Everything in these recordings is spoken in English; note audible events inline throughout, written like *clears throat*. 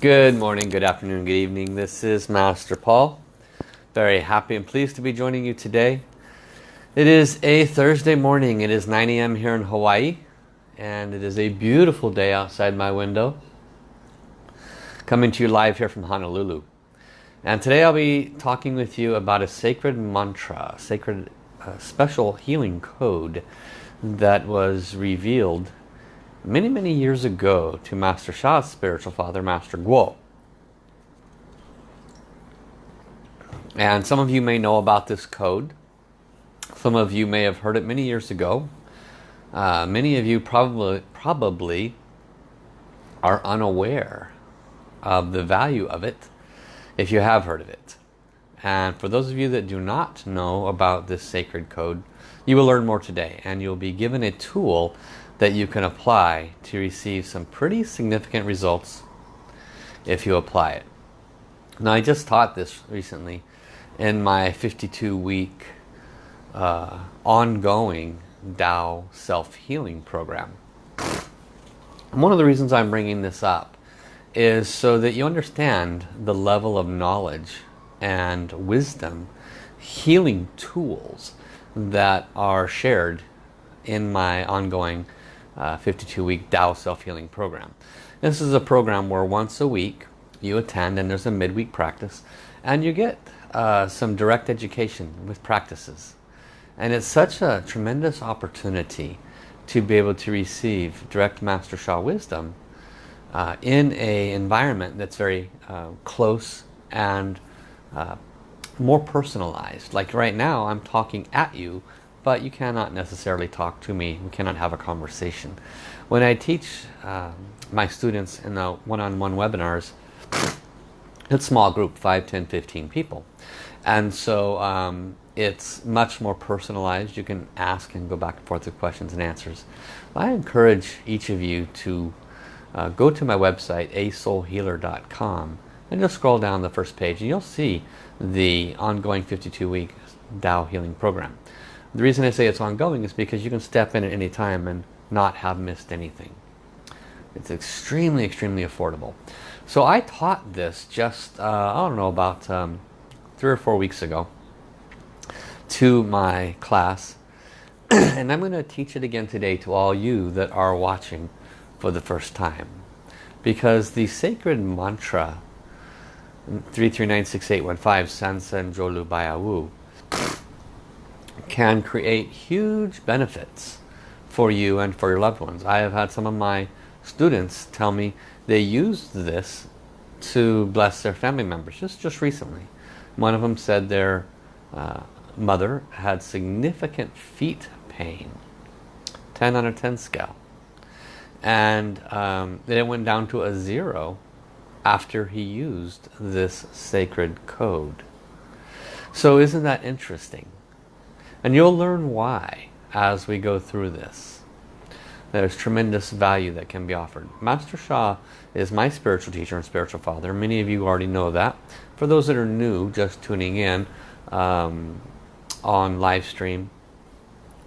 Good morning, good afternoon, good evening. This is Master Paul. Very happy and pleased to be joining you today. It is a Thursday morning. It is 9 a.m. here in Hawaii. And it is a beautiful day outside my window. Coming to you live here from Honolulu. And today I'll be talking with you about a sacred mantra, sacred uh, special healing code that was revealed many, many years ago to Master Sha's spiritual father, Master Guo. And some of you may know about this code. Some of you may have heard it many years ago. Uh, many of you probably, probably are unaware of the value of it if you have heard of it. And for those of you that do not know about this sacred code, you will learn more today and you'll be given a tool that you can apply to receive some pretty significant results if you apply it. Now I just taught this recently in my 52 week uh, ongoing Tao self-healing program. And one of the reasons I'm bringing this up is so that you understand the level of knowledge and wisdom, healing tools that are shared in my ongoing 52-week uh, Tao Self-Healing Program. This is a program where once a week you attend and there's a midweek practice and you get uh, some direct education with practices. And it's such a tremendous opportunity to be able to receive direct Master Sha wisdom uh, in a environment that's very uh, close and uh, more personalized. Like right now I'm talking at you but you cannot necessarily talk to me. We cannot have a conversation. When I teach uh, my students in the one-on-one -on -one webinars, it's small group, 5, 10, 15 people. And so um, it's much more personalized. You can ask and go back and forth with questions and answers. I encourage each of you to uh, go to my website, asoulhealer.com, and just scroll down the first page and you'll see the ongoing 52-week Tao Healing Program. The reason I say it's ongoing is because you can step in at any time and not have missed anything. It's extremely, extremely affordable. So I taught this just, uh, I don't know, about um, three or four weeks ago to my class. *clears throat* and I'm going to teach it again today to all you that are watching for the first time. Because the sacred mantra 33968115 Sansan Jolu Bayawu *sniffs* can create huge benefits for you and for your loved ones. I have had some of my students tell me they used this to bless their family members just, just recently. One of them said their uh, mother had significant feet pain, 10 on a 10 scale. And um, it went down to a zero after he used this sacred code. So isn't that interesting? And you'll learn why as we go through this. There's tremendous value that can be offered. Master Sha is my spiritual teacher and spiritual father. Many of you already know that. For those that are new, just tuning in um, on live stream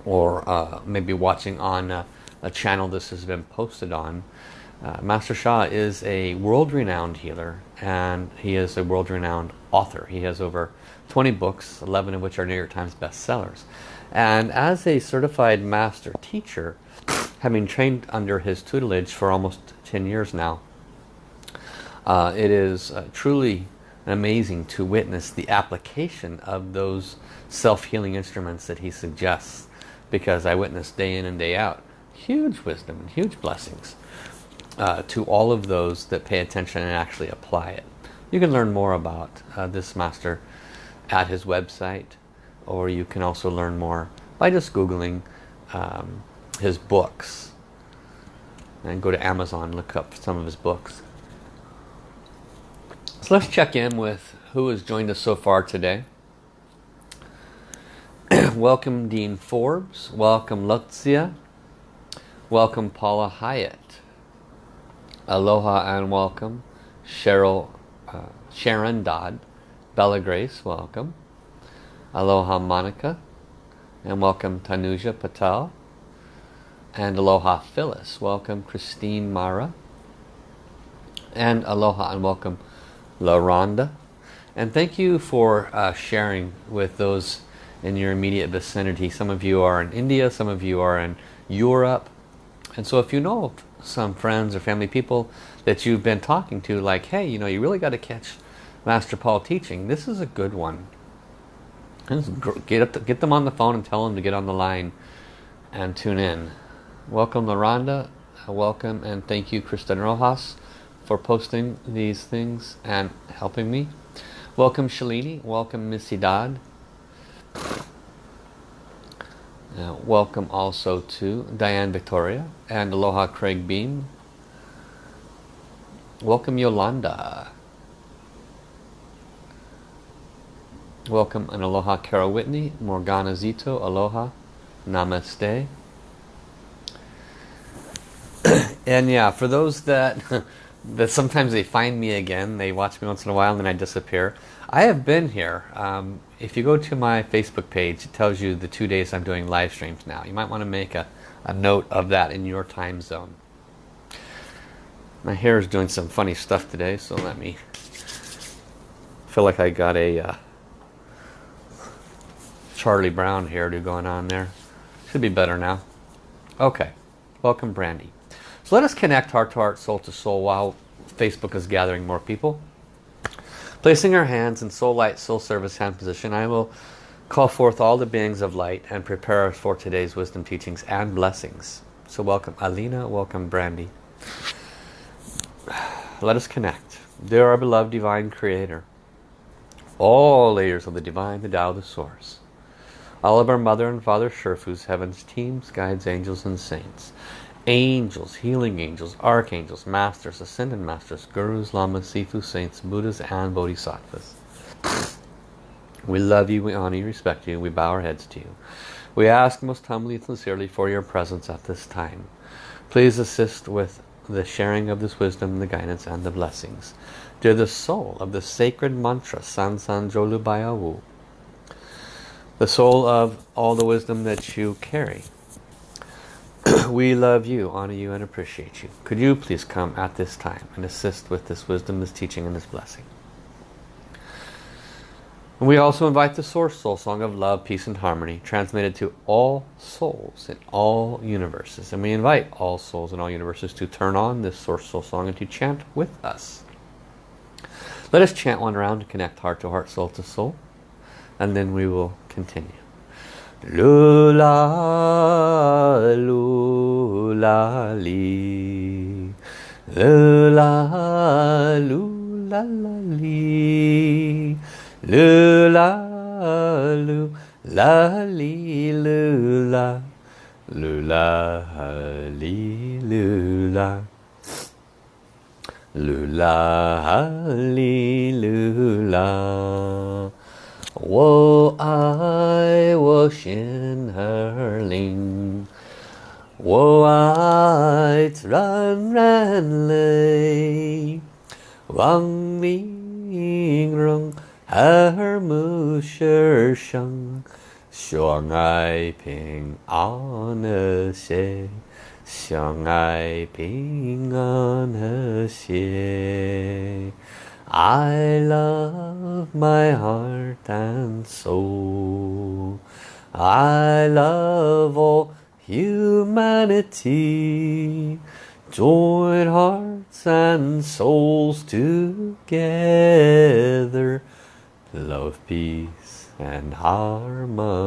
or uh, maybe watching on a, a, channel this has been posted on, uh, Master Sha is a world-renowned healer and he is a world-renowned author. He has over 20 books, 11 of which are New York Times bestsellers. And as a certified master teacher, having trained under his tutelage for almost 10 years now, uh, it is uh, truly amazing to witness the application of those self-healing instruments that he suggests because I witness day in and day out huge wisdom and huge blessings uh, to all of those that pay attention and actually apply it. You can learn more about uh, this master at his website or you can also learn more by just googling um, his books. And go to Amazon look up some of his books. So let's check in with who has joined us so far today. *clears throat* Welcome Dean Forbes. Welcome Lutzia. Welcome Paula Hyatt. Aloha and welcome Cheryl uh, Sharon Dodd Bella Grace, welcome. Aloha Monica. And welcome Tanuja Patel. And Aloha Phyllis. Welcome Christine Mara. And aloha and welcome La Rhonda. And thank you for uh, sharing with those in your immediate vicinity. Some of you are in India, some of you are in Europe. And so if you know some friends or family people that you've been talking to, like, hey, you know, you really got to catch Master Paul teaching, this is a good one. Get, up get them on the phone and tell them to get on the line and tune in. Welcome, LaRonda. Welcome and thank you, Kristen Rojas, for posting these things and helping me. Welcome, Shalini. Welcome, Missy Dodd. Uh, welcome also to Diane Victoria and Aloha Craig Beam. Welcome Yolanda. Welcome and Aloha Carol Whitney, Morgana Zito, Aloha, Namaste. *clears throat* and yeah, for those that *laughs* that sometimes they find me again, they watch me once in a while and then I disappear. I have been here. Um, if you go to my Facebook page, it tells you the two days I'm doing live streams now. You might want to make a, a note of that in your time zone. My hair is doing some funny stuff today, so let me feel like I got a uh, Charlie Brown hairdo going on there. Should be better now. Okay, welcome Brandy. So let us connect heart to heart, soul to soul while Facebook is gathering more people. Placing our hands in soul light, soul service hand position, I will call forth all the beings of light and prepare us for today's wisdom teachings and blessings. So welcome Alina, welcome Brandy. Let us connect. Dear our beloved divine creator, all layers of the divine, the Tao, the source all of our mother and father Sherfus, heaven's teams, guides, angels and saints. Angels, healing angels, archangels, masters, ascended masters, gurus, lamas, sifu, saints, buddhas and bodhisattvas. We love you, we honor you, respect you, we bow our heads to you. We ask most humbly and sincerely for your presence at this time. Please assist with the sharing of this wisdom, the guidance and the blessings. Dear the soul of the sacred mantra San San Jolu the soul of all the wisdom that you carry. *clears throat* we love you, honor you, and appreciate you. Could you please come at this time and assist with this wisdom, this teaching, and this blessing? And we also invite the Source Soul Song of Love, Peace, and Harmony, transmitted to all souls in all universes. And we invite all souls in all universes to turn on this Source Soul Song and to chant with us. Let us chant one round to connect heart to heart, soul to soul and then we will continue. Lula, lula, li. Lula, lula, li. Lula, lula, li, lula. Lula, li, lula. Lula, li, lula. 我爱我心儿灵，我爱自然人类，望明荣耳目世生，相爱平安和谐，相爱平安和谐。I love my heart and soul. I love all humanity. Join hearts and souls together. Love, peace and harmony.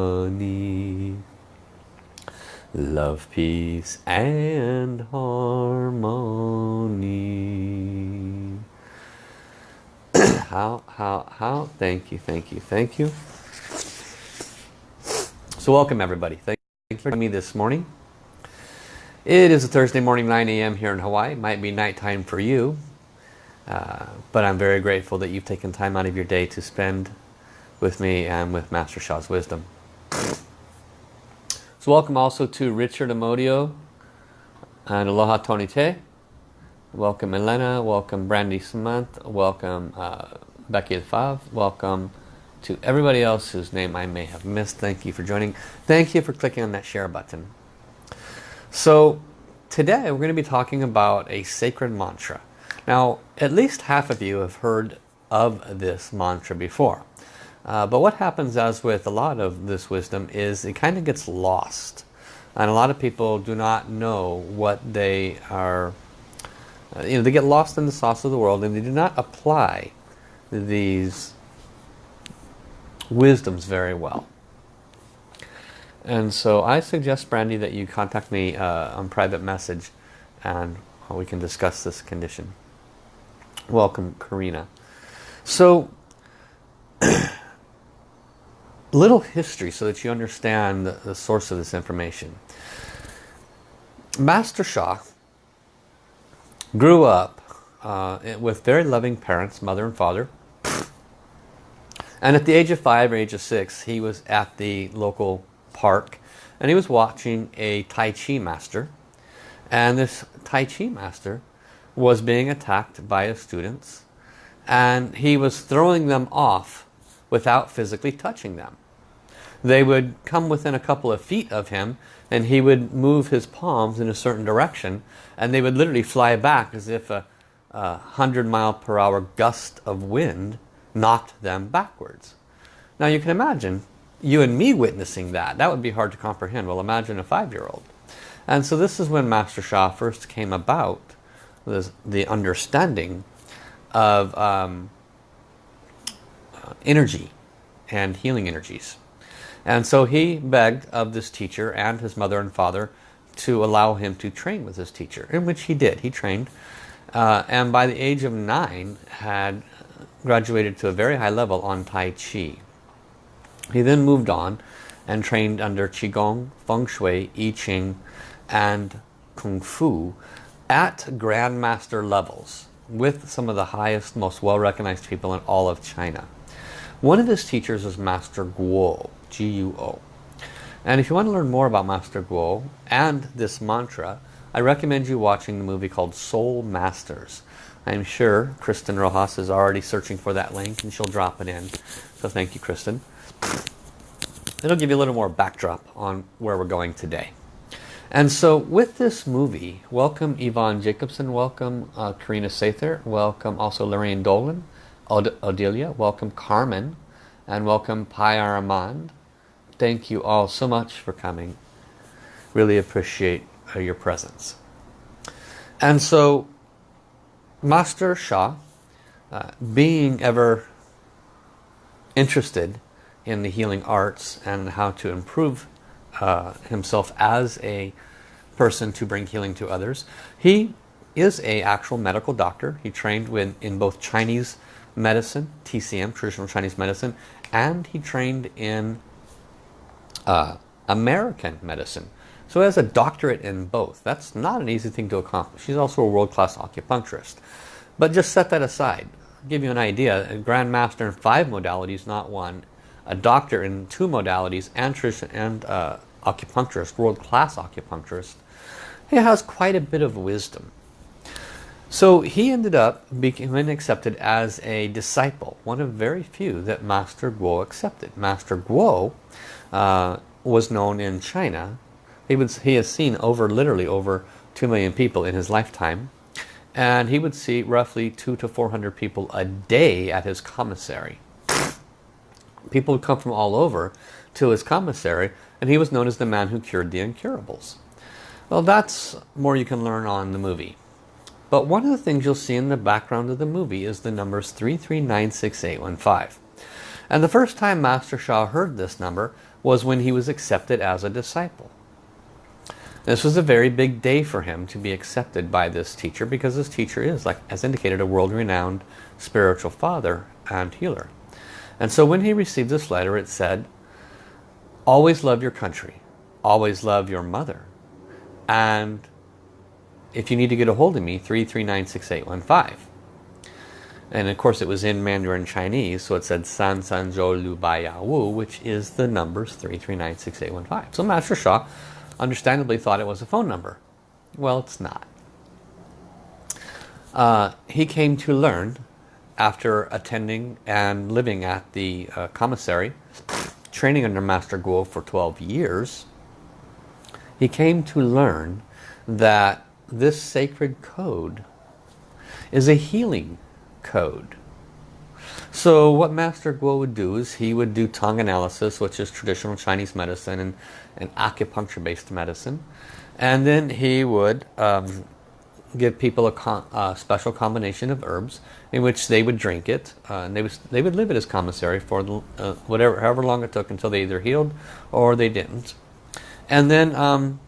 Love, peace and harmony how, how, how? Thank you, thank you, thank you. So welcome everybody. Thank you for me this morning. It is a Thursday morning, 9 a.m. here in Hawaii. It might be nighttime for you. Uh, but I'm very grateful that you've taken time out of your day to spend with me and with Master Sha's wisdom. So welcome also to Richard Amodio and Aloha Tony Te. Welcome Elena, welcome Brandy Samant, welcome uh, Becky Fav, welcome to everybody else whose name I may have missed. Thank you for joining. Thank you for clicking on that share button. So today we're going to be talking about a sacred mantra. Now, at least half of you have heard of this mantra before. Uh, but what happens as with a lot of this wisdom is it kind of gets lost. And a lot of people do not know what they are, uh, you know, they get lost in the sauce of the world and they do not apply these wisdoms very well. And so I suggest, Brandy, that you contact me uh, on private message and we can discuss this condition. Welcome, Karina. So, *clears throat* little history so that you understand the, the source of this information. Master Sha grew up uh, with very loving parents, mother and father. And at the age of five or age of six, he was at the local park and he was watching a Tai Chi master. And this Tai Chi master was being attacked by his students and he was throwing them off without physically touching them. They would come within a couple of feet of him and he would move his palms in a certain direction and they would literally fly back as if a, a 100 mile per hour gust of wind knocked them backwards. Now you can imagine you and me witnessing that. That would be hard to comprehend. Well imagine a five-year-old. And so this is when Master Sha first came about, this, the understanding of um, energy and healing energies. And so he begged of this teacher and his mother and father to allow him to train with his teacher, in which he did. He trained. Uh, and by the age of nine had graduated to a very high level on Tai Chi. He then moved on and trained under Qigong, Feng Shui, I Ching, and Kung Fu at Grandmaster levels with some of the highest, most well-recognized people in all of China. One of his teachers was Master Guo, G-U-O. And if you want to learn more about Master Guo and this mantra, I recommend you watching the movie called Soul Masters. I'm sure Kristen Rojas is already searching for that link and she'll drop it in. So thank you, Kristen. It'll give you a little more backdrop on where we're going today. And so with this movie, welcome Yvonne Jacobson, welcome uh, Karina Sather, welcome also Lorraine Dolan, Od Odelia, welcome Carmen, and welcome Pai. Thank you all so much for coming. Really appreciate uh, your presence. And so Master Sha, uh, being ever interested in the healing arts and how to improve uh, himself as a person to bring healing to others. He is a actual medical doctor. He trained with, in both Chinese medicine, TCM, traditional Chinese medicine, and he trained in uh, American medicine. So has a doctorate in both. That's not an easy thing to accomplish. He's also a world-class acupuncturist. But just set that aside. I'll give you an idea. A grandmaster in five modalities, not one. A doctor in two modalities and uh, acupuncturist, world-class acupuncturist. He has quite a bit of wisdom. So he ended up being accepted as a disciple, one of very few that Master Guo accepted. Master Guo uh, was known in China. He, would, he has seen over, literally over 2 million people in his lifetime. And he would see roughly two to 400 people a day at his commissary. People would come from all over to his commissary and he was known as the man who cured the incurables. Well, that's more you can learn on the movie. But one of the things you'll see in the background of the movie is the numbers 3396815. And the first time Master Sha heard this number was when he was accepted as a disciple. This was a very big day for him to be accepted by this teacher because this teacher is, like as indicated, a world-renowned spiritual father and healer. And so when he received this letter, it said, always love your country. Always love your mother. And if you need to get a hold of me, 3396815. And of course it was in Mandarin Chinese, so it said San San Zhou Lu Bai Ya Wu, which is the numbers 3396815. So Master Sha understandably thought it was a phone number. Well, it's not. Uh, he came to learn after attending and living at the uh, commissary training under Master Guo for 12 years, he came to learn that this sacred code is a healing code. So what Master Guo would do is he would do tongue analysis, which is traditional Chinese medicine and, and acupuncture-based medicine. And then he would um, give people a, a, special combination of herbs in which they would drink it. Uh, and they, was, they would live it as commissary for the, uh, whatever, however long it took until they either healed or they didn't. And then um,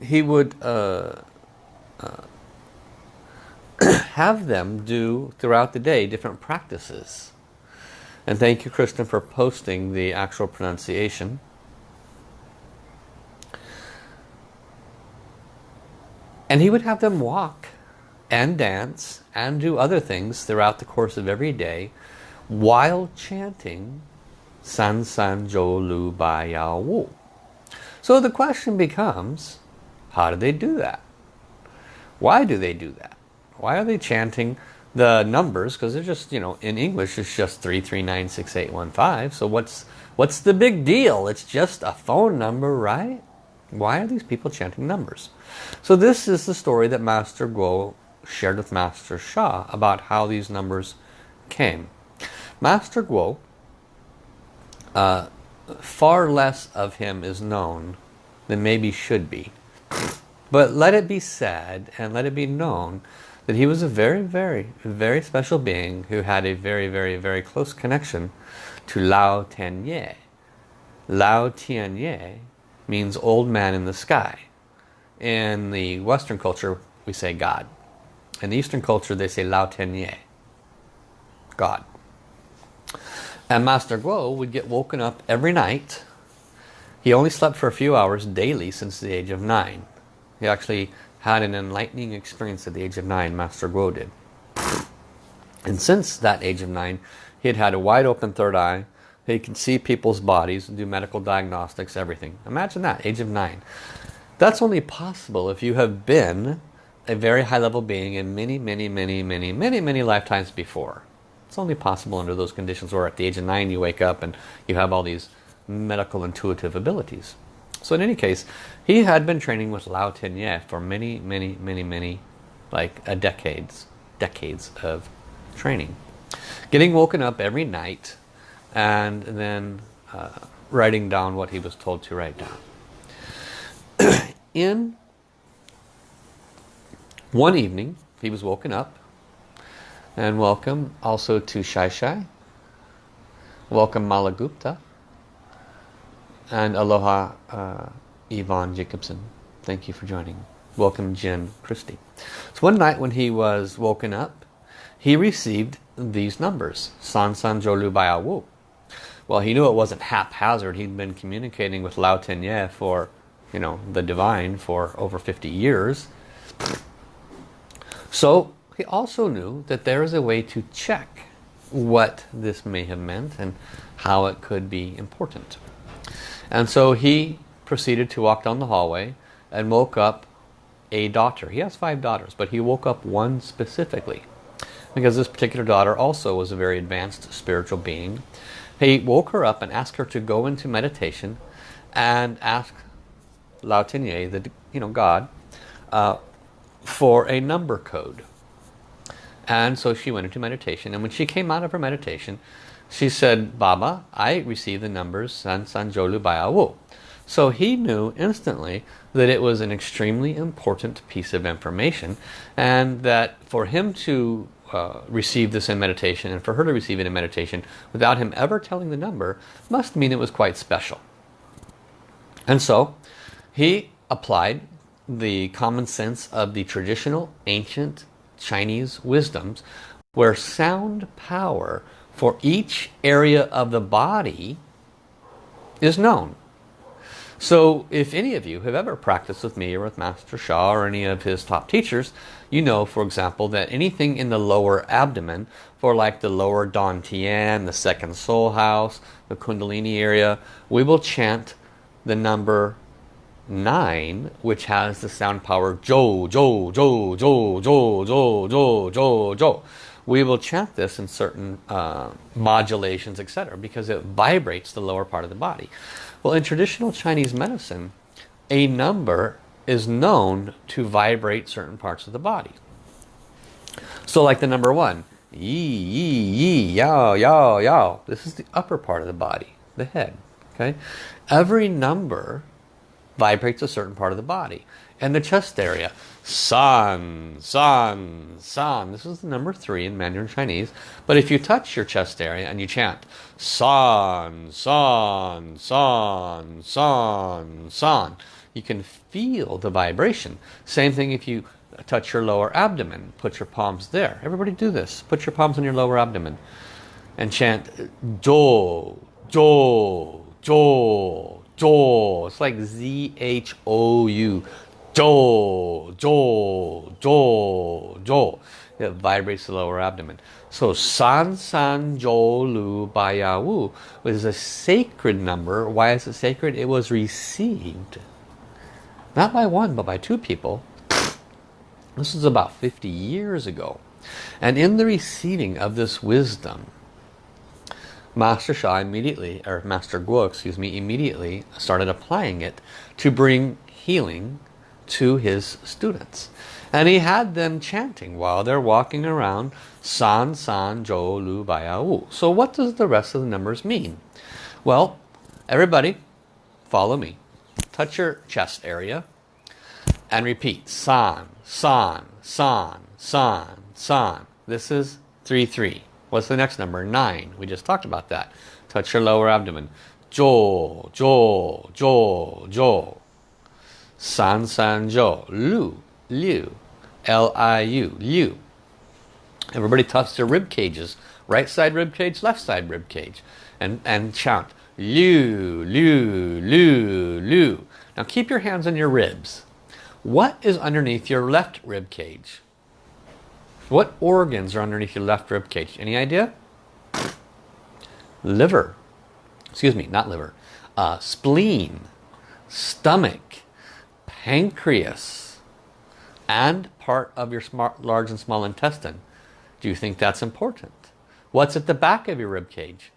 he would uh, uh *coughs* have them do throughout the day different practices. And thank you, Kristen, for posting the actual pronunciation. And he would have them walk and dance and do other things throughout the course of every day while chanting San San Jo Lu Bai Yao Wu. So the question becomes, how do they do that? Why do they do that? Why are they chanting the numbers? Because they're just, you know, in English it's just 3396815. So what's what's the big deal? It's just a phone number, right? Why are these people chanting numbers? So this is the story that Master Guo shared with Master Sha about how these numbers came. Master Guo, uh, far less of him is known than maybe should be. But let it be said and let it be known that he was a very, very, very special being who had a very, very, very close connection to Lao Tianye. Lao Tianye means old man in the sky. In the Western culture, we say God. In the Eastern culture, they say Lao Tianye, God. And Master Guo would get woken up every night. He only slept for a few hours daily since the age of nine. He actually had an enlightening experience at the age of nine, Master Guo did. And since that age of nine, he had had a wide open third eye. He could see people's bodies, do medical diagnostics, everything. Imagine that, age of nine. That's only possible if you have been a very high level being in many, many, many, many, many, many lifetimes before. It's only possible under those conditions where at the age of nine you wake up and you have all these medical intuitive abilities. So in any case, he had been training with Lao Tianye for many, many, many, many, like a decades, decades of training. Getting woken up every night and then uh, writing down what he was told to write down. *clears throat* in one evening, he was woken up and welcome also to Shai Shai. Welcome Malagupta and aloha uh, Yvonne Jacobson. Thank you for joining. Welcome Jen Christie. So one night when he was woken up, he received these numbers. San San Jolu Baya Wu. Well, he knew it wasn't haphazard. He'd been communicating with Lao Tianye for, you know, the divine for over 50 years. So he also knew that there is a way to check what this may have meant and how it could be important. And so he proceeded to walk down the hallway and woke up a daughter. He has five daughters, but he woke up one specifically. Because this particular daughter also was a very advanced spiritual being. He woke her up and asked her to go into meditation and ask Lao Tianye, the you know God, uh, for a number code. And so she went into meditation. And when she came out of her meditation, she said, Baba, I received the numbers San San Jolu Wu. So he knew instantly that it was an extremely important piece of information and that for him to uh, receive this in meditation and for her to receive it in meditation without him ever telling the number must mean it was quite special. And so he applied the common sense of the traditional ancient Chinese wisdoms where sound power for each area of the body is known. So if any of you have ever practiced with me or with Master Sha or any of his top teachers, you know, for example, that anything in the lower abdomen, for like the lower Dantian, the second soul house, the Kundalini area, we will chant the number 9, which has the sound power Jo, Jo, Jo, Jo, Jo, Jo, Jo, Jo, Jo we will chant this in certain uh, modulations, etc. because it vibrates the lower part of the body. Well, in traditional Chinese medicine, a number is known to vibrate certain parts of the body. So like the number one, yi, yi, yi, yao, yao, yao. This is the upper part of the body, the head. Okay, Every number vibrates a certain part of the body. And the chest area, san, san, san. This is the number three in Mandarin Chinese. But if you touch your chest area and you chant san, san, san, san, san, you can feel the vibration. Same thing if you touch your lower abdomen. Put your palms there. Everybody do this. Put your palms on your lower abdomen and chant do, do, do, do. It's like Z-H-O-U. Do, do, do, do. It vibrates the lower abdomen. So San San Jo Lu Baya Wu is a sacred number. Why is it sacred? It was received. Not by one, but by two people. This is about 50 years ago. And in the receiving of this wisdom, Master Sha immediately, or Master Guo, excuse me, immediately started applying it to bring healing to his students. And he had them chanting while they're walking around San San Jo Lu Baya Wu. So what does the rest of the numbers mean? Well, everybody follow me. Touch your chest area and repeat San, San, San, San, San. This is 3-3. What's the next number? 9. We just talked about that. Touch your lower abdomen. Jo, Jo, Jo, Jo. San San Jo, Lu, Liu, L-I-U, Liu. Everybody touch their rib cages. Right side rib cage, left side rib cage. And, and chant, Liu, Liu, Liu, Liu. Now keep your hands on your ribs. What is underneath your left rib cage? What organs are underneath your left rib cage? Any idea? Liver. Excuse me, not liver. Uh, spleen, stomach, pancreas, and part of your smart, large and small intestine. Do you think that's important? What's at the back of your rib cage?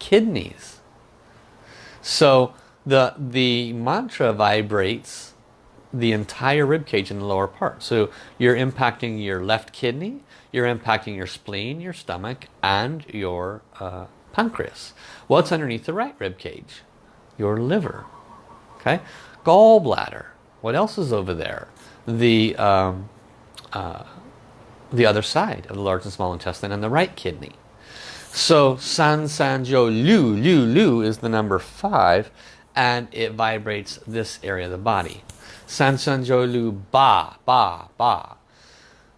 Kidneys. So the, the mantra vibrates the entire rib cage in the lower part. So you're impacting your left kidney, you're impacting your spleen, your stomach, and your uh, pancreas. What's underneath the right rib cage? Your liver. Okay, gallbladder. What else is over there? The um, uh, the other side of the large and small intestine and the right kidney. So San San Jo Lu Lu Lu is the number five and it vibrates this area of the body. San San Jo Lu Ba Ba Ba.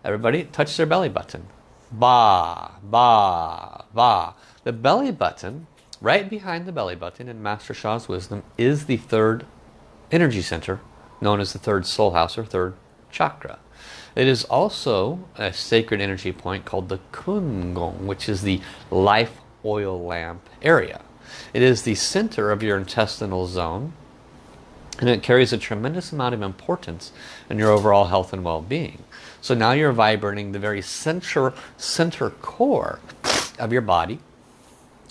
Everybody touch their belly button. Ba Ba Ba. The belly button, right behind the belly button in Master Sha's wisdom, is the third energy center known as the third soul house or third chakra. It is also a sacred energy point called the Kun Gong, which is the life oil lamp area. It is the center of your intestinal zone and it carries a tremendous amount of importance in your overall health and well-being. So now you're vibrating the very center, center core of your body,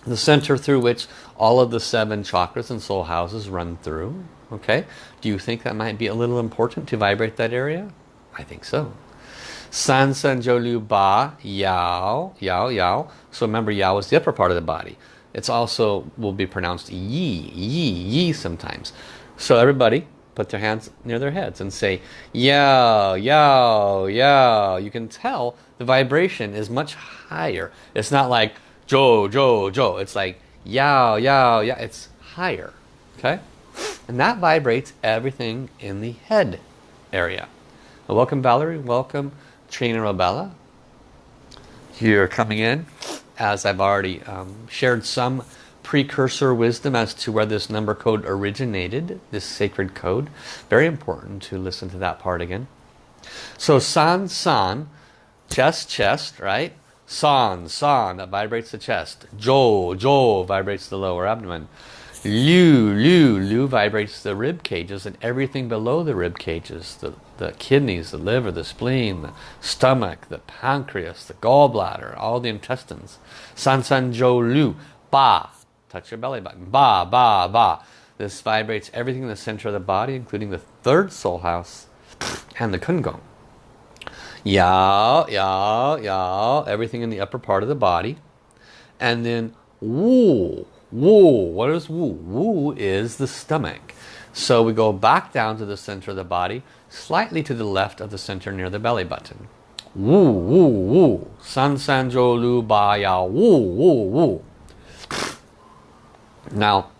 the center through which all of the seven chakras and soul houses run through. Okay, do you think that might be a little important to vibrate that area? I think so. San San Jo Lu Ba Yao Yao Yao. So remember Yao is the upper part of the body. It's also will be pronounced Yi Yi Yi sometimes. So everybody put their hands near their heads and say Yao Yao Yao. You can tell the vibration is much higher. It's not like Jo Jo Jo. It's like Yao Yao Yao. It's higher. Okay? And that vibrates everything in the head area. Well, welcome Valerie, welcome Trina Robella. You're coming in as I've already um, shared some precursor wisdom as to where this number code originated, this sacred code. Very important to listen to that part again. So san san, chest chest, right? San san, that vibrates the chest. Jo jo vibrates the lower abdomen. Liu, Liu, Liu vibrates the rib cages and everything below the rib cages, the, the kidneys, the liver, the spleen, the stomach, the pancreas, the gallbladder, all the intestines. San San Jo Lu, Ba, touch your belly button, Ba, Ba, Ba. This vibrates everything in the center of the body, including the third soul house and the Kun Gong. Yao, yao, yao, everything in the upper part of the body. And then Wu, Wu, what is Wu? Wu is the stomach. So we go back down to the center of the body, slightly to the left of the center near the belly button. Wu, Wu, Wu, San San Zhou Lu Ba Yao, Wu, Wu, Wu. Now,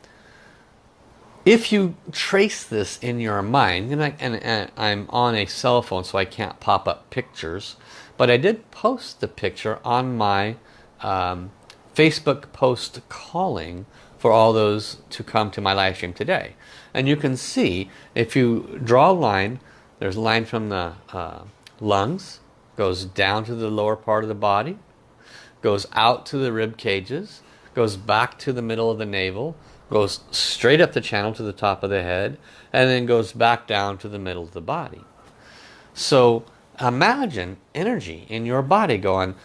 if you trace this in your mind, and, I, and, and I'm on a cell phone so I can't pop up pictures, but I did post the picture on my um, Facebook post calling for all those to come to my live stream today. And you can see, if you draw a line, there's a line from the uh, lungs, goes down to the lower part of the body, goes out to the rib cages, goes back to the middle of the navel, goes straight up the channel to the top of the head, and then goes back down to the middle of the body. So imagine energy in your body going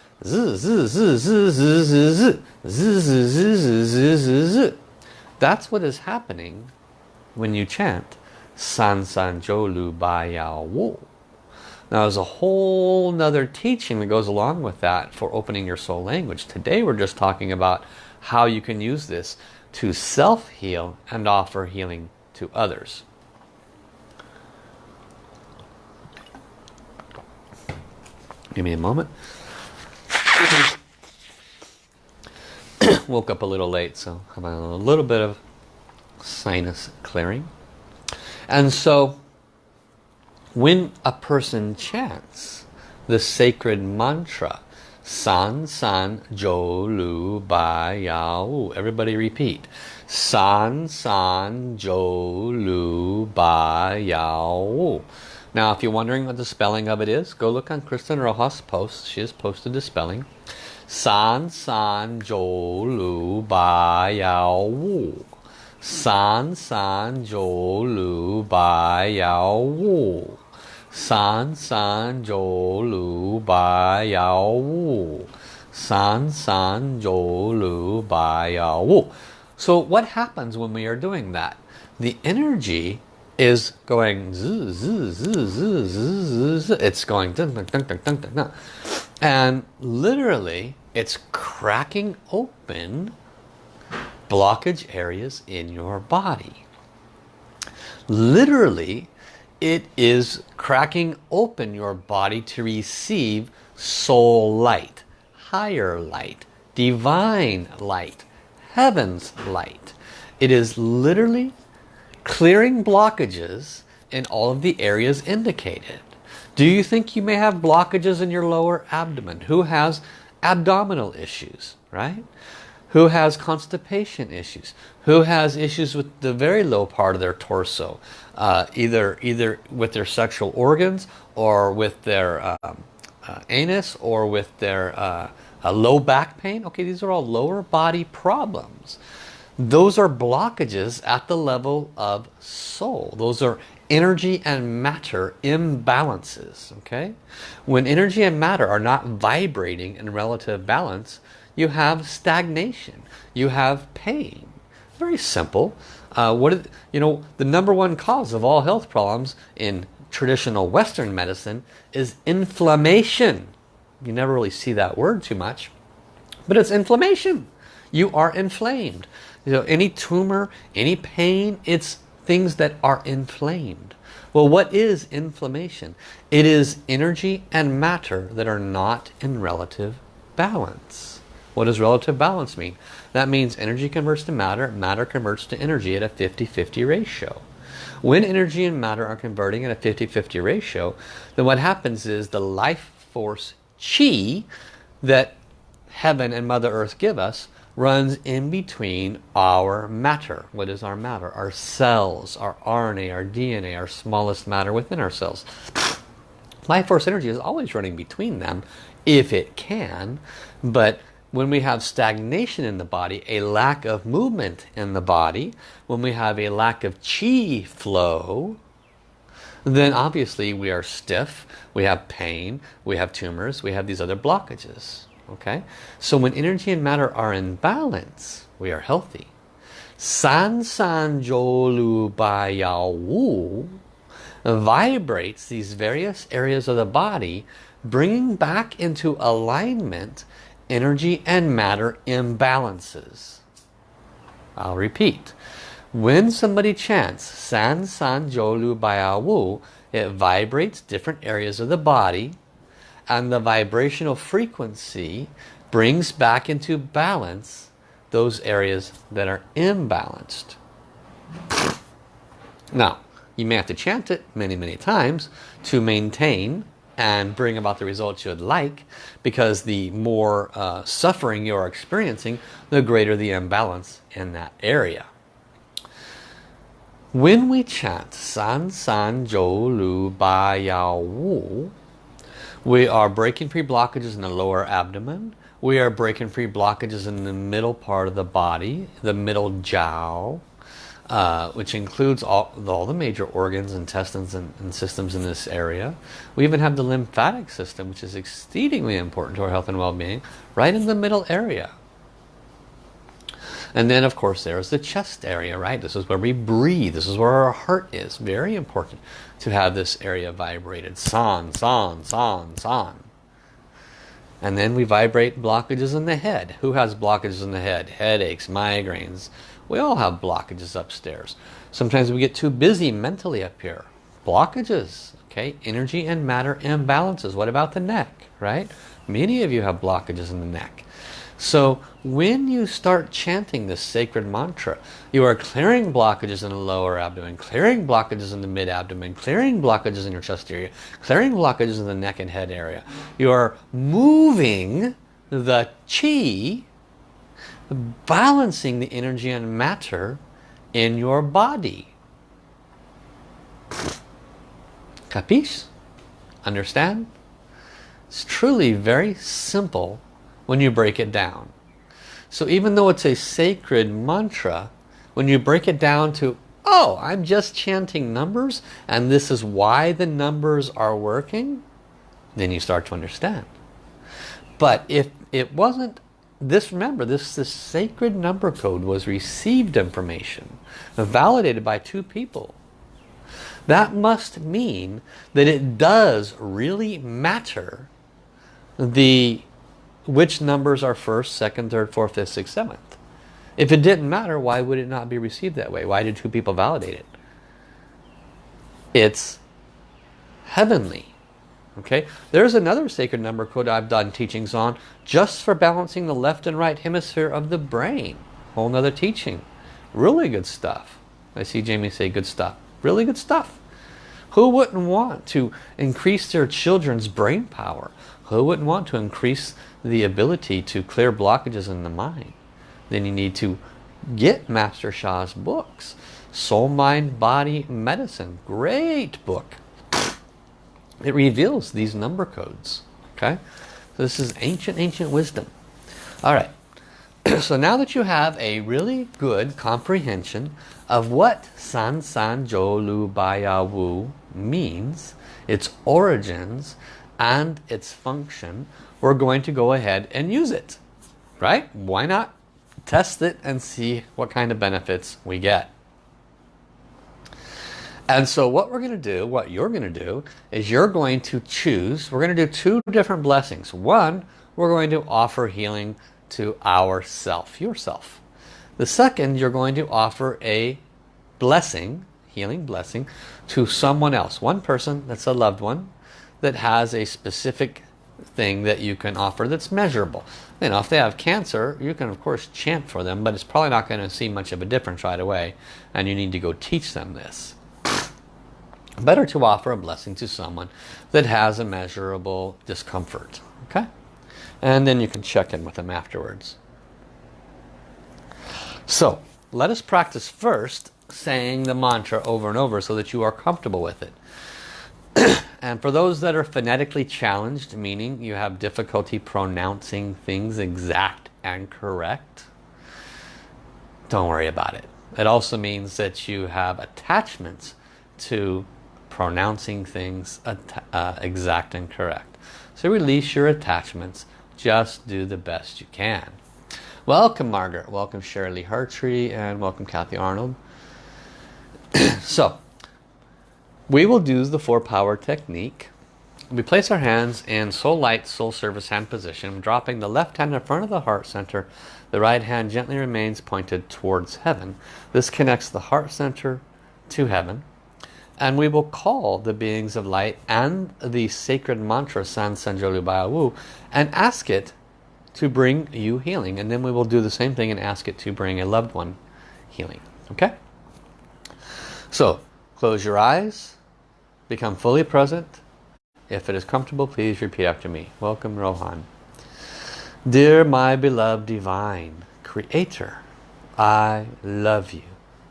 that's what is happening when you chant San San Zhou Lu Ba Yao Wu. Now there's a whole nother teaching that goes along with that for opening your soul language. Today we're just talking about how you can use this to self-heal and offer healing to others. Give me a moment. *coughs* Woke up a little late, so I'm a little bit of sinus clearing. And so, when a person chants the sacred mantra, San San Zhou Lu Ba Yao, everybody repeat. San San Zhou Lu Ba Yao. Now, if you're wondering what the spelling of it is, go look on Kristen Rojas' post. She has posted the spelling. San San Zhou Lu Ba Yao Wu. San San Zhou Lu Ba Yao Wu. San San Zhou Lu Ba Yao Wu. San San Zhou Lu Ba Yao Wu. So what happens when we are doing that? The energy is going zzz, it's going dun, dun, dun, dun, dun, dun, and literally it's cracking open blockage areas in your body. Literally it is cracking open your body to receive soul light higher light divine light heaven's light. It is literally clearing blockages in all of the areas indicated. Do you think you may have blockages in your lower abdomen? Who has abdominal issues, right? Who has constipation issues? Who has issues with the very low part of their torso? Uh, either, either with their sexual organs or with their um, uh, anus or with their uh, low back pain. Okay, these are all lower body problems. Those are blockages at the level of soul. Those are energy and matter imbalances. Okay, When energy and matter are not vibrating in relative balance, you have stagnation. You have pain. Very simple. Uh, what is, you know, the number one cause of all health problems in traditional Western medicine is inflammation. You never really see that word too much, but it's inflammation. You are inflamed. You know, any tumor, any pain, it's things that are inflamed. Well, what is inflammation? It is energy and matter that are not in relative balance. What does relative balance mean? That means energy converts to matter, matter converts to energy at a 50-50 ratio. When energy and matter are converting at a 50-50 ratio, then what happens is the life force chi that heaven and Mother Earth give us runs in between our matter. What is our matter? Our cells, our RNA, our DNA, our smallest matter within our cells. Life force energy is always running between them if it can, but when we have stagnation in the body, a lack of movement in the body, when we have a lack of chi flow, then obviously we are stiff, we have pain, we have tumors, we have these other blockages okay so when energy and matter are in balance we are healthy san san zhou lu wu vibrates these various areas of the body bringing back into alignment energy and matter imbalances. I'll repeat. When somebody chants San San Jolu Wu, it vibrates different areas of the body and the vibrational frequency brings back into balance those areas that are imbalanced. Now, you may have to chant it many, many times to maintain and bring about the results you'd like because the more uh, suffering you're experiencing, the greater the imbalance in that area. When we chant San San Zhou Lu Ba Yao Wu, we are breaking free blockages in the lower abdomen. We are breaking free blockages in the middle part of the body, the middle jiao, uh, which includes all, all the major organs, intestines, and, and, systems in this area. We even have the lymphatic system, which is exceedingly important to our health and well-being, right in the middle area. And then of course there's the chest area, right? This is where we breathe. This is where our heart is. Very important to have this area vibrated. San, san, san, san. And then we vibrate blockages in the head. Who has blockages in the head? Headaches, migraines. We all have blockages upstairs. Sometimes we get too busy mentally up here. Blockages, okay? Energy and matter imbalances. What about the neck, right? Many of you have blockages in the neck. So when you start chanting this sacred mantra, you are clearing blockages in the lower abdomen, clearing blockages in the mid abdomen, clearing blockages in your chest area, clearing blockages in the neck and head area. You are moving the chi, balancing the energy and matter in your body. Capiche? Understand? It's truly very simple when you break it down. So even though it's a sacred mantra, when you break it down to, oh, I'm just chanting numbers and this is why the numbers are working, then you start to understand. But if it wasn't, this remember, this, this sacred number code was received information, validated by two people. That must mean that it does really matter the which numbers are first, second, third, fourth, fifth, sixth, seventh. If it didn't matter, why would it not be received that way? Why did two people validate it? It's heavenly. Okay, there's another sacred number code I've done teachings on just for balancing the left and right hemisphere of the brain. Whole nother teaching. Really good stuff. I see Jamie say good stuff. Really good stuff. Who wouldn't want to increase their children's brain power? Who wouldn't want to increase the ability to clear blockages in the mind, then you need to get Master Sha's books. Soul, Mind, Body, Medicine. Great book. It reveals these number codes. Okay? So this is ancient, ancient wisdom. Alright. *clears throat* so now that you have a really good comprehension of what San San Jo Lu Baya Wu means, its origins, and its function, we're going to go ahead and use it. Right? Why not test it and see what kind of benefits we get. And so what we're going to do, what you're going to do, is you're going to choose, we're going to do two different blessings. One, we're going to offer healing to ourself, yourself. The second, you're going to offer a blessing, healing blessing, to someone else. One person that's a loved one that has a specific thing that you can offer that's measurable. You know, if they have cancer, you can of course chant for them, but it's probably not going to see much of a difference right away, and you need to go teach them this. Better to offer a blessing to someone that has a measurable discomfort. Okay? And then you can check in with them afterwards. So, let us practice first saying the mantra over and over so that you are comfortable with it. *coughs* and for those that are phonetically challenged, meaning you have difficulty pronouncing things exact and correct, don't worry about it. It also means that you have attachments to pronouncing things uh, exact and correct. So release your attachments. Just do the best you can. Welcome Margaret. Welcome Shirley Hartree. And welcome Kathy Arnold. *coughs* so we will do the four power technique We place our hands in soul light, soul service hand position, dropping the left hand in front of the heart center. The right hand gently remains pointed towards heaven. This connects the heart center to heaven. And we will call the beings of light and the sacred mantra San Sanjolu Wu and ask it to bring you healing. And then we will do the same thing and ask it to bring a loved one healing. Okay? So, close your eyes, become fully present, if it is comfortable, please repeat after me. Welcome, Rohan. Dear my beloved divine creator, I love you.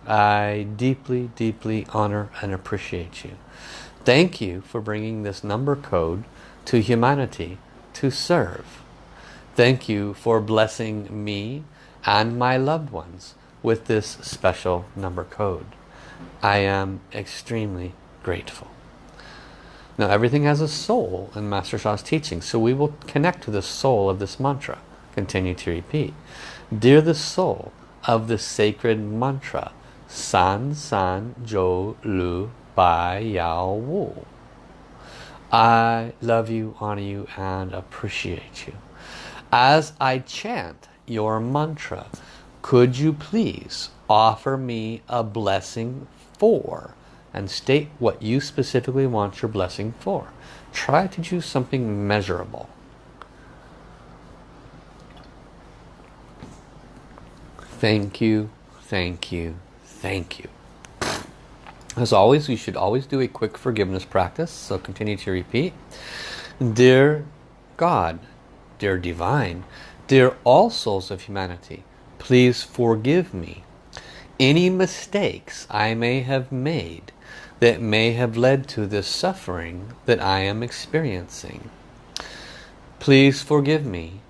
I deeply, deeply honor and appreciate you. Thank you for bringing this number code to humanity to serve. Thank you for blessing me and my loved ones with this special number code. I am extremely grateful. Now everything has a soul in Master Sha's teaching. So we will connect to the soul of this mantra. Continue to repeat. Dear the soul of the sacred mantra. San San Jo Lu Bai Yao Wu. I love you, honor you, and appreciate you. As I chant your mantra, could you please offer me a blessing for and state what you specifically want your blessing for. Try to choose something measurable. Thank you, thank you, thank you. As always, you should always do a quick forgiveness practice, so continue to repeat. Dear God, dear Divine, dear all souls of humanity, please forgive me any mistakes I may have made that may have led to this suffering that I am experiencing. Please forgive me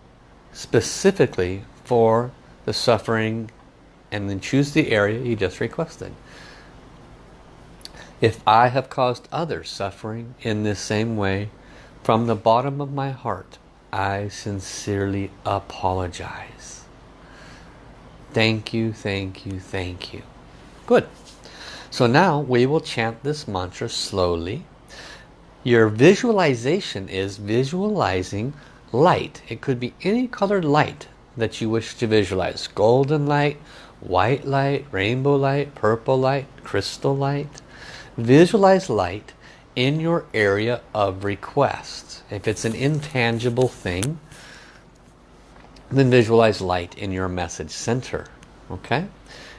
specifically for the suffering and then choose the area you just requested. If I have caused others suffering in this same way, from the bottom of my heart, I sincerely apologize. Thank you, thank you, thank you. Good. So now we will chant this mantra slowly. Your visualization is visualizing light. It could be any colored light that you wish to visualize. Golden light, white light, rainbow light, purple light, crystal light. Visualize light in your area of request. If it's an intangible thing, then visualize light in your message center. Okay?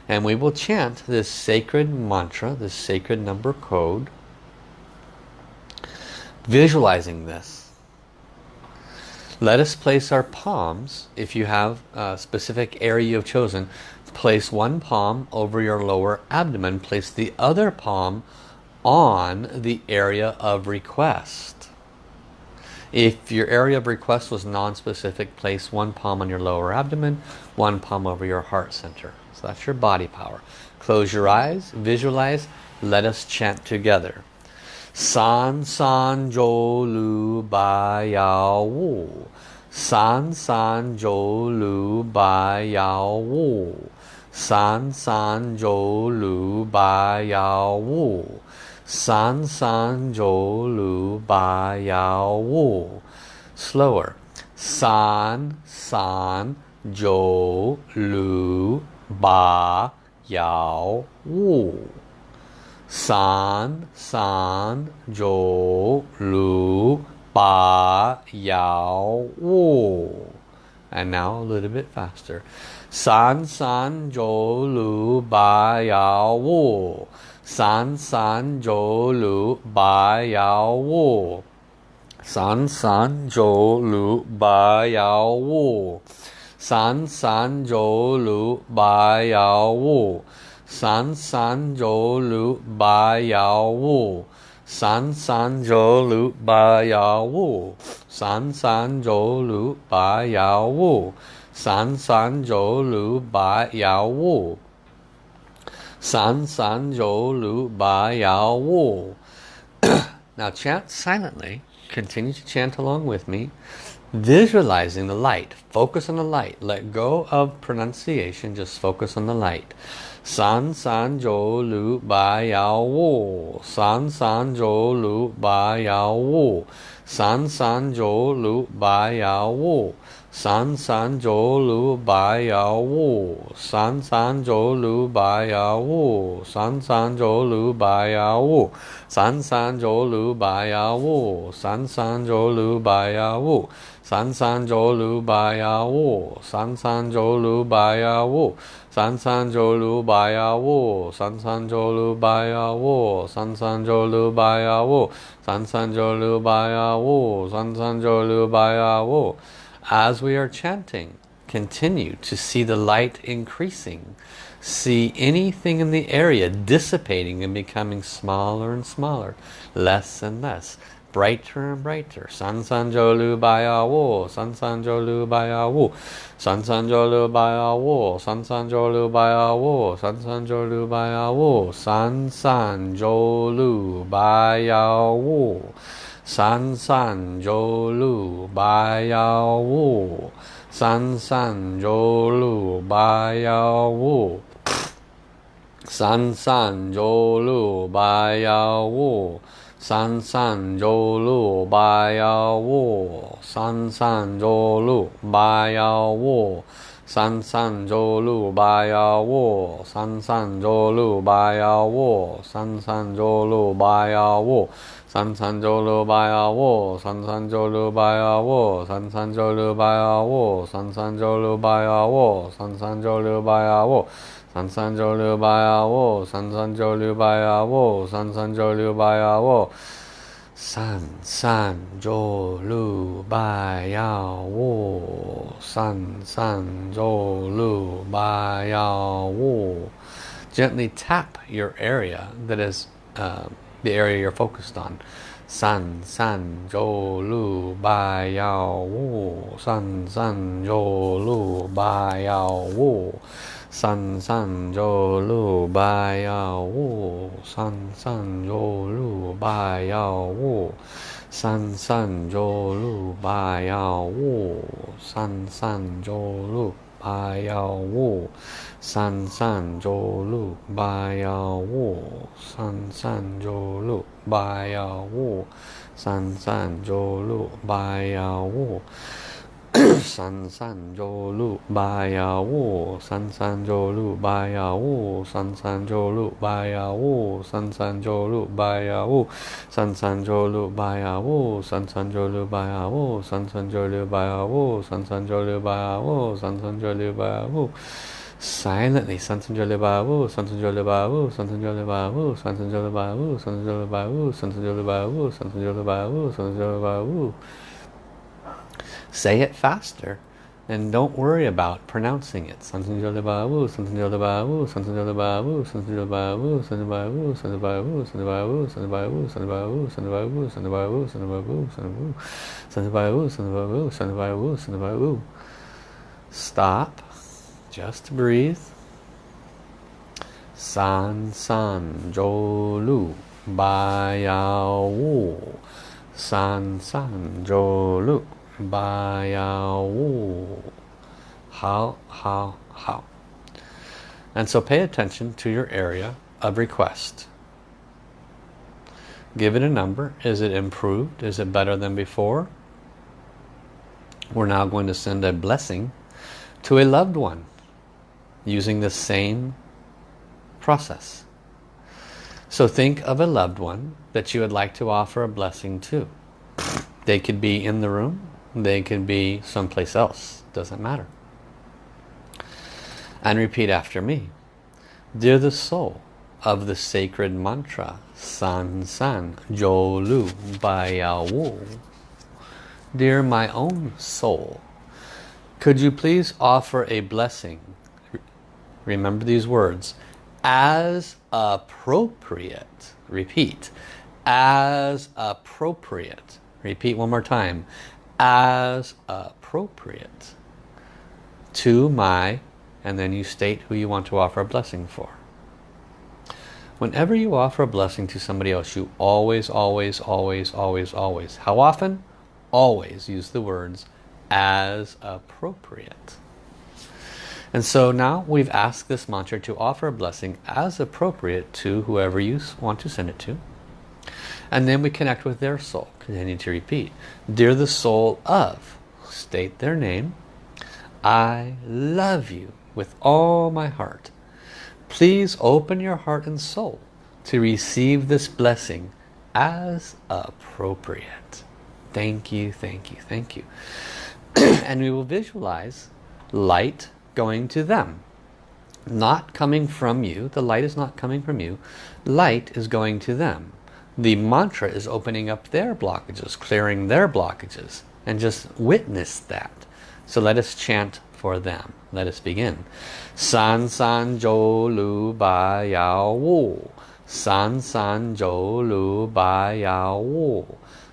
And we will chant this sacred mantra, this sacred number code, visualizing this. Let us place our palms, if you have a specific area you've chosen, place one palm over your lower abdomen, place the other palm on the area of request. If your area of request was non-specific, place one palm on your lower abdomen, one palm over your heart center. So that's your body power. Close your eyes, visualize, let us chant together. San San Jo Lu Ba Yao Wu. San San Jo Lu Ba Yao Wu. San San Jo Lu Ba Yao Wu. San San Jo Lu Ba Yao Wu. Slower. San San Jo Lu ba yao wu. San san zhou lu ba yao wu. And now a little bit faster. San san zhou lu ba yao wu. San san zhou lu ba yao wu. San san zhou lu ba yao wu 三三九六八幺五，三三九六八幺五，三三九六八幺五，三三九六八幺五，三三九六八幺五，三三九六八幺五。Now chant *coughs* silently. Continue to chant along with me. Visualizing the light. Focus on the light. Let go of pronunciation. Just focus on the light. San san jo lu ba yao wu. San san jo lu ba yao wu. san san jo lu bai yao wu san san jo lu bai yao wu san san jo lu bai yao wu san san jo lu bai yao wu san san jo lu bai yao wu san san jo lu bai yao wu as we are chanting, continue to see the light increasing. See anything in the area dissipating and becoming smaller and smaller, less and less brighter and brighter. San San Jolu Baya San San Jolu Baya San San Jolu Baya San San Jolu Baya San San Jolu Baya San San Jolu Baya San San Jolu Baya San San Jolu Baya San San Jolu Baya 三三周六八幺五三三周六八幺五三三周六八幺五三三周六八幺五三三周六八幺五三三周六八幺五三三周六八幺五三三周六八幺五三三周六八幺五三上周六八幺五三上周六八幺五三三九六八幺五，三三九六八幺五，三三九六八幺五，三三九六八幺五。三三九六八幺五，三三九六八幺五，三三九六八幺五， 三三九六八幺五，三三九六八幺五，三三九六八幺五，三三九六八幺五，三三九六八幺五，三三九六八幺五，三三九六八幺五。san san jo lu ba ya wo san san jo silently sansan jole babu sansan jole babu sansan jole Say it faster and don't worry about pronouncing it. Something to something to something to something to something to something to something to something to something to something to something to something to something to something to something to something to. Stop. Just breathe. San san jolu bayao san san jolu ba yao wu. How, how, how. And so pay attention to your area of request. Give it a number. Is it improved? Is it better than before? We're now going to send a blessing to a loved one using the same process. So think of a loved one that you would like to offer a blessing to. They could be in the room, they can be someplace else, doesn't matter. And repeat after me. Dear the soul of the sacred mantra, San San Jo Lu Bai Wu. Dear my own soul, could you please offer a blessing? Remember these words, as appropriate, repeat, as appropriate, repeat one more time, as appropriate to my, and then you state who you want to offer a blessing for. Whenever you offer a blessing to somebody else, you always, always, always, always, always, how often? Always use the words as appropriate. And so now we've asked this mantra to offer a blessing as appropriate to whoever you want to send it to. And then we connect with their soul. Continue to repeat. Dear the soul of, state their name. I love you with all my heart. Please open your heart and soul to receive this blessing as appropriate. Thank you, thank you, thank you. *clears throat* and we will visualize light going to them. Not coming from you. The light is not coming from you. Light is going to them. The mantra is opening up their blockages, clearing their blockages. And just witness that. So let us chant for them. Let us begin. San san Jo lu ba yao wu. San san Jo lu ba yao wu.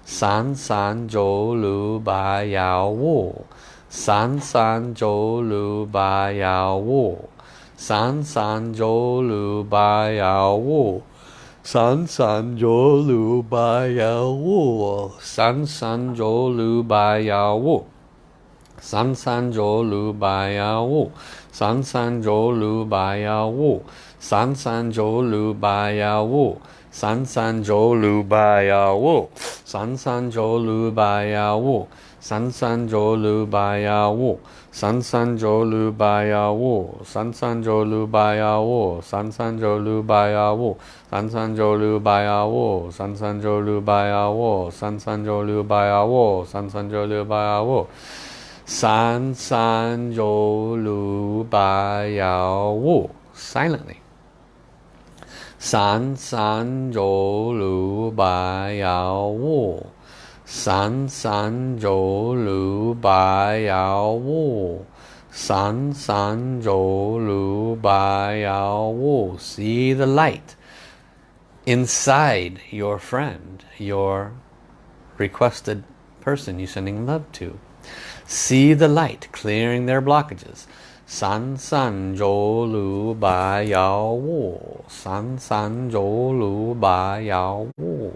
San san Jo lu ba yao wu. San san Jo lu ba yao wu. San san zhou lu ba yao wu. 三三九六八幺五三三九六八幺五三三九六八幺五三三九六八幺五三三九六八幺五三三九六八幺五三三九六八幺五三三九六八幺五 San san zhou lu ba yao wu. San san zhou lu ba yao wu. San san zhou lu ba yao wu. San san zhou lu ba yao wu. San san zhou lu ba yao wu. San san zhou lu ba yao wu. San san zhou lu ba yao wu. San san zhou lu ba yao wu. Silently. San san zhou lu ba yao wu. 闪闪柔如白杨雾，闪闪柔如白杨雾。See the light inside your friend, your requested person you're sending love to. See the light clearing their blockages. 闪闪柔如白杨雾，闪闪柔如白杨雾。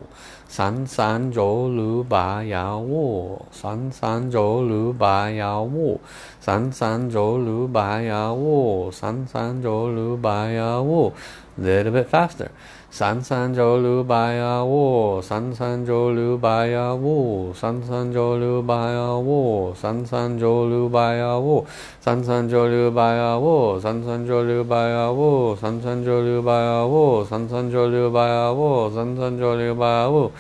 san san jo lu ba ya san san jo lu ba ya san san jo lu ba ya san san jo lu ba ya little bit faster. San san zhou lu ba ya wu, san san zhou lu ba ya wu, san san zhou lu ba ya wu, san san zhou lu ba ya wu, san san zhou lu ba ya wu, san san zhou lu ba ya wu, san san zhou lu ba ya wu, san san zhou lu ba ya wu, san san zhou lu ba ya wu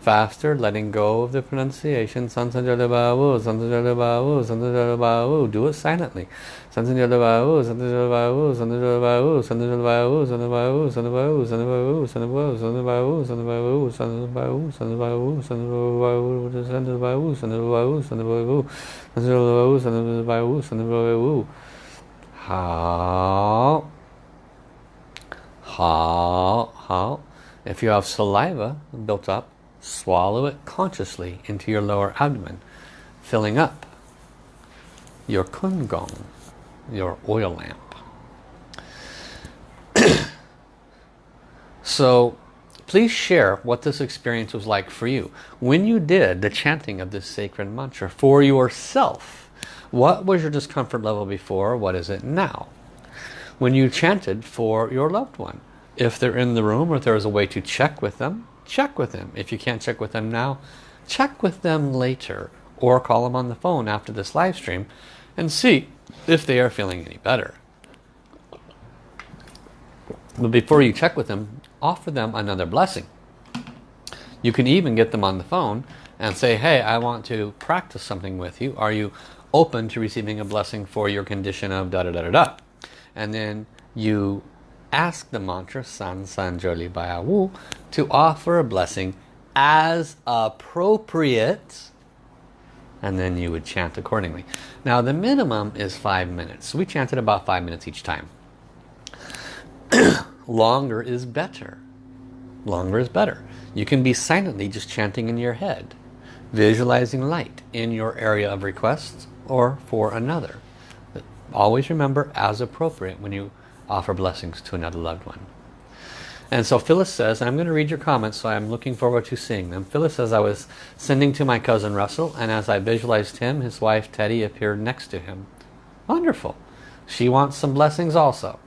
Faster, letting go of the pronunciation. San san zhou lu ba wu, san san zhou lu ba wu, san san zhou lu ba wu. Do it silently. San san zhou lu ba wu, san san zhou lu ba wu, san san zhou lu ba wu, san san zhou lu ba wu, san san ba wu, san san ba wu, san san ba wu, san san ba wu, san san ba wu, san san ba wu, san san ba wu, san san ba wu, san san ba wu, san san ba wu, san san ba wu, san san ba wu, san san ba wu, san san ba wu, san san ba wu. 好，好，好。If you have saliva built up, swallow it consciously into your lower abdomen, filling up your kun gong, your oil lamp. *clears throat* so please share what this experience was like for you. When you did the chanting of this sacred mantra for yourself, what was your discomfort level before? What is it now? When you chanted for your loved one, if they're in the room or if there's a way to check with them, check with them. If you can't check with them now, check with them later or call them on the phone after this live stream and see if they are feeling any better. But before you check with them, offer them another blessing. You can even get them on the phone and say, hey, I want to practice something with you. Are you open to receiving a blessing for your condition of da da da da da? And then you ask the mantra San San Joli Baya Wu to offer a blessing as appropriate and then you would chant accordingly. Now the minimum is five minutes. We chanted about five minutes each time. *clears throat* Longer is better. Longer is better. You can be silently just chanting in your head, visualizing light in your area of requests or for another. But always remember as appropriate when you offer blessings to another loved one. And so Phyllis says, I'm going to read your comments, so I'm looking forward to seeing them. Phyllis says, I was sending to my cousin Russell, and as I visualized him, his wife Teddy appeared next to him. Wonderful. She wants some blessings also.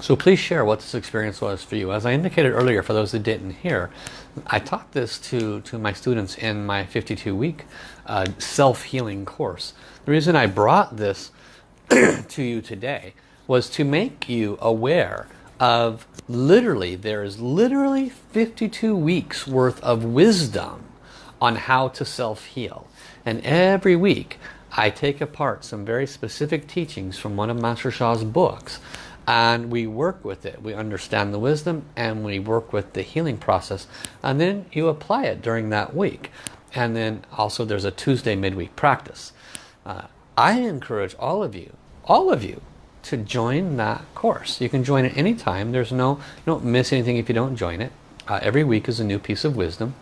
So please share what this experience was for you. As I indicated earlier, for those that didn't hear, I taught this to, to my students in my 52-week uh, self-healing course. The reason I brought this *coughs* to you today was to make you aware of literally, there is literally 52 weeks worth of wisdom on how to self-heal. And every week I take apart some very specific teachings from one of Master Sha's books and we work with it. We understand the wisdom and we work with the healing process and then you apply it during that week. And then also there's a Tuesday midweek practice. Uh, I encourage all of you, all of you, to join that course. You can join it anytime. There's no, you don't miss anything if you don't join it. Uh, every week is a new piece of wisdom.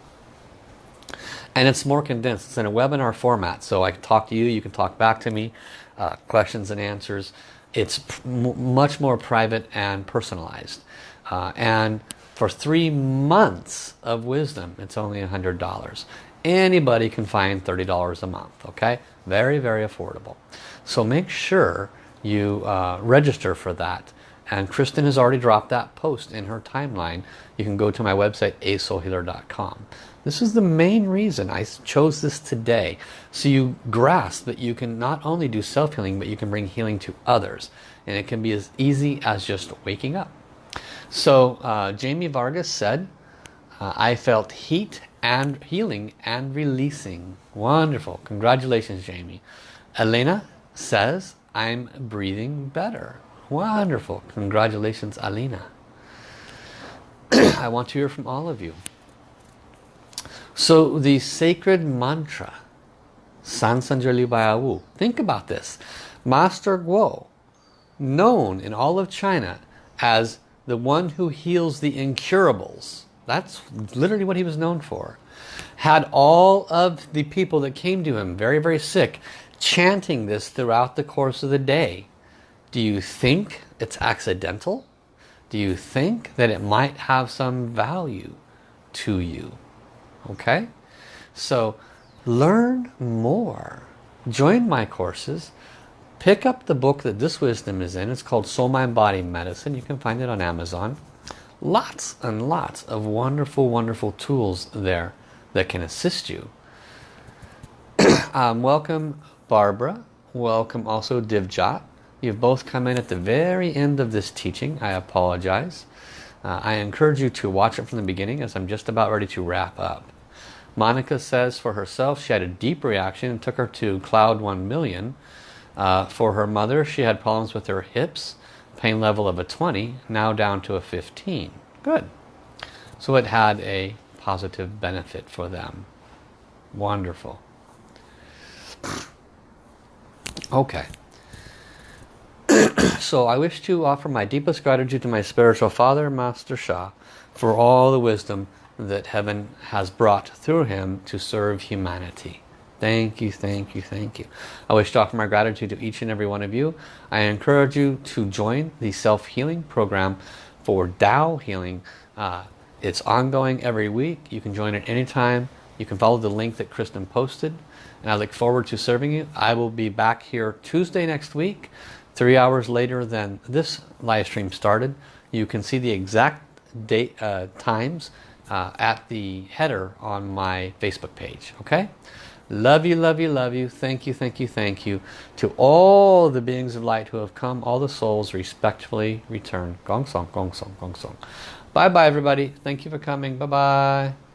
And it's more condensed. It's in a webinar format. So I can talk to you, you can talk back to me, uh, questions and answers it's much more private and personalized. Uh, and for three months of wisdom, it's only $100. Anybody can find $30 a month, okay? Very, very affordable. So make sure you uh, register for that. And Kristen has already dropped that post in her timeline. You can go to my website, asoulhealer.com. This is the main reason I chose this today. So you grasp that you can not only do self-healing, but you can bring healing to others. And it can be as easy as just waking up. So uh, Jamie Vargas said, uh, I felt heat and healing and releasing. Wonderful. Congratulations, Jamie. Elena says, I'm breathing better. Wonderful. Congratulations, Alina. *clears throat* I want to hear from all of you. So the sacred mantra, San Sanjali Bayawu, think about this. Master Guo, known in all of China as the one who heals the incurables. That's literally what he was known for. Had all of the people that came to him very, very sick chanting this throughout the course of the day. Do you think it's accidental? Do you think that it might have some value to you? okay so learn more join my courses pick up the book that this wisdom is in it's called soul mind body medicine you can find it on amazon lots and lots of wonderful wonderful tools there that can assist you. *clears throat* Um, welcome Barbara. Welcome also Divjat you've both come in at the very end of this teaching. I apologize. Uh, I encourage you to watch it from the beginning as I'm just about ready to wrap up. Monica says for herself she had a deep reaction and took her to cloud 1 million. Uh, for her mother she had problems with her hips, pain level of a 20, now down to a 15. Good. So it had a positive benefit for them. Wonderful. Okay. *clears throat* so I wish to offer my deepest gratitude to my spiritual father, Master Sha, for all the wisdom that heaven has brought through him to serve humanity. Thank you, thank you, thank you. I wish to offer my gratitude to each and every one of you. I encourage you to join the self-healing program for Tao healing. Uh, it's ongoing every week. You can join it anytime. You can follow the link that Kristen posted. And I look forward to serving you. I will be back here Tuesday next week, three hours later than this live stream started. You can see the exact date uh, times uh, at the header on my Facebook page. Okay? Love you, love you, love you. Thank you, thank you, thank you. To all the beings of light who have come, all the souls respectfully return. Gong song, gong song, gong song. Bye bye everybody. Thank you for coming. Bye bye.